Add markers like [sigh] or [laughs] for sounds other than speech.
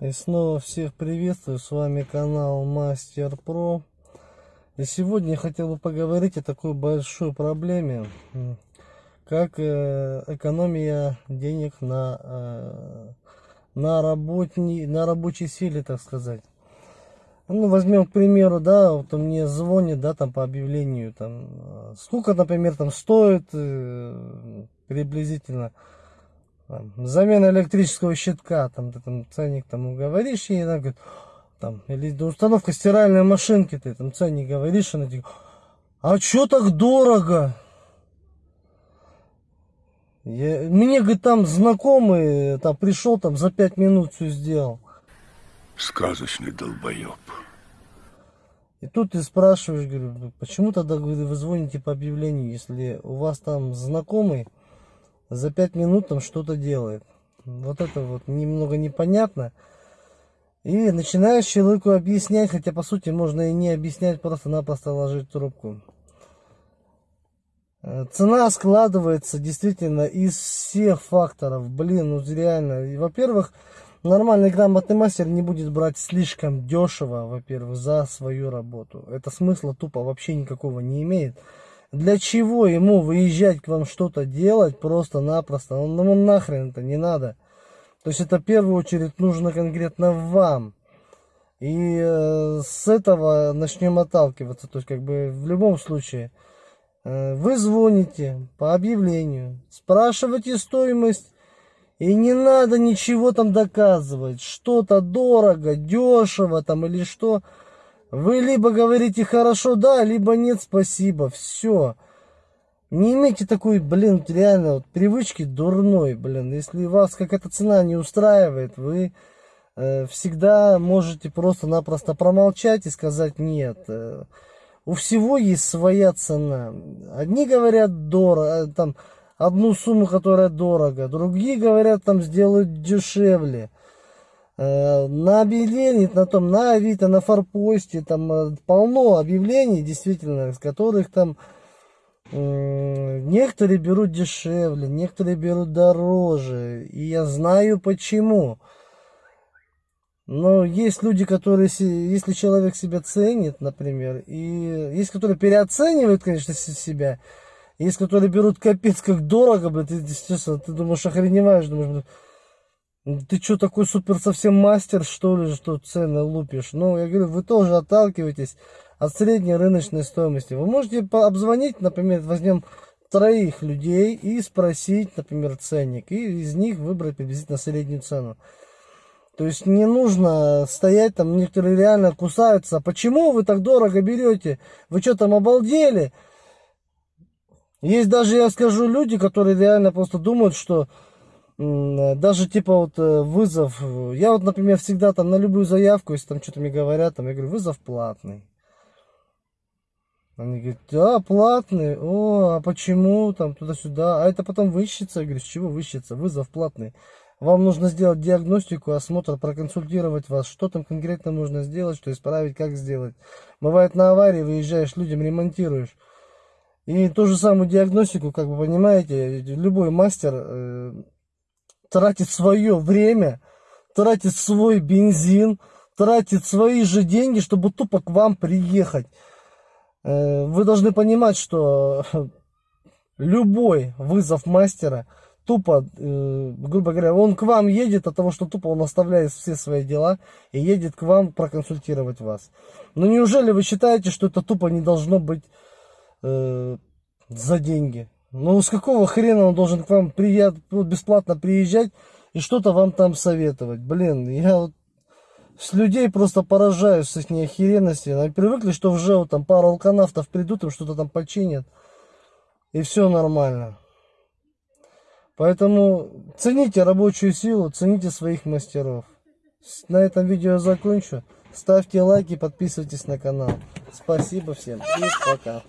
И снова всех приветствую, с вами канал Мастер Про. И сегодня я хотел бы поговорить о такой большой проблеме, как э, экономия денег на, э, на, работни, на рабочей силе, так сказать. Ну, возьмем, к примеру, да, вот мне звонит, да, там по объявлению, там, э, сколько, например, там стоит приблизительно там, замена электрического щитка, там ты там ценник там говоришь, и она говорит, там, или установка стиральной машинки, ты там ценник говоришь, она говорит, а что так дорого? Я, мне, говорит, там знакомый, там пришел, там за пять минут все сделал. Сказочный долбоеб. И тут ты спрашиваешь, говорю, почему тогда говорю, вы звоните по объявлению, если у вас там знакомый, за пять минут там что-то делает. Вот это вот немного непонятно. И начинаешь человеку объяснять, хотя по сути можно и не объяснять, просто-напросто ложить трубку. Э, цена складывается действительно из всех факторов. Блин, ну реально. Во-первых, нормальный грамотный мастер не будет брать слишком дешево, во-первых, за свою работу. Это смысла тупо вообще никакого не имеет. Для чего ему выезжать к вам что-то делать просто-напросто? Он, ну нахрен это не надо. То есть это в первую очередь нужно конкретно вам. И э, с этого начнем отталкиваться. То есть как бы в любом случае э, вы звоните по объявлению, спрашиваете стоимость. И не надо ничего там доказывать. Что-то дорого, дешево там или что. Вы либо говорите хорошо, да, либо нет, спасибо, все. Не имейте такой, блин, реально вот, привычки дурной, блин. Если вас какая-то цена не устраивает, вы э, всегда можете просто-напросто промолчать и сказать нет. Э, у всего есть своя цена. Одни говорят дорого, э, там одну сумму, которая дорого, другие говорят там сделают дешевле. Э, на объявлении, на том, на Авито, на Форпосте, там э, полно объявлений, действительно, из которых там некоторые берут дешевле, некоторые берут дороже. И я знаю почему. Но есть люди, которые, если человек себя ценит, например, и есть, которые переоценивают, конечно, себя, есть, которые берут капец как дорого, блядь, ты, естественно, ты думаешь, охреневаешь, думаешь, ты что, такой супер совсем мастер, что ли, что цены лупишь? Ну, я говорю, вы тоже отталкиваетесь от средней рыночной стоимости. Вы можете обзвонить, например, возьмем троих людей и спросить, например, ценник. И из них выбрать приблизительно среднюю цену. То есть не нужно стоять там, некоторые реально кусаются. Почему вы так дорого берете? Вы что там обалдели? Есть даже, я скажу, люди, которые реально просто думают, что даже типа вот э, вызов, я вот, например, всегда там на любую заявку, если там что-то мне говорят, там я говорю, вызов платный. Они говорят, да, платный, о, а почему, там, туда-сюда, а это потом выщется, я говорю, с чего выщется, вызов платный. Вам нужно сделать диагностику, осмотр, проконсультировать вас, что там конкретно нужно сделать, что исправить, как сделать. Бывает на аварии выезжаешь, людям ремонтируешь. И ту же самую диагностику, как вы понимаете, любой мастер э, тратит свое время, тратит свой бензин, тратит свои же деньги, чтобы тупо к вам приехать. Э, вы должны понимать, что [laughs] любой вызов мастера, тупо, э, грубо говоря, он к вам едет от того, что тупо он оставляет все свои дела и едет к вам проконсультировать вас. Но неужели вы считаете, что это тупо не должно быть э, за деньги? Ну, с какого хрена он должен к вам прият, бесплатно приезжать и что-то вам там советовать? Блин, я вот с людей просто поражаюсь с их неохеренности. Они привыкли, что в ЖЭУ там пару алканавтов придут, им что-то там починят. И все нормально. Поэтому цените рабочую силу, цените своих мастеров. На этом видео закончу. Ставьте лайки, подписывайтесь на канал. Спасибо всем и пока.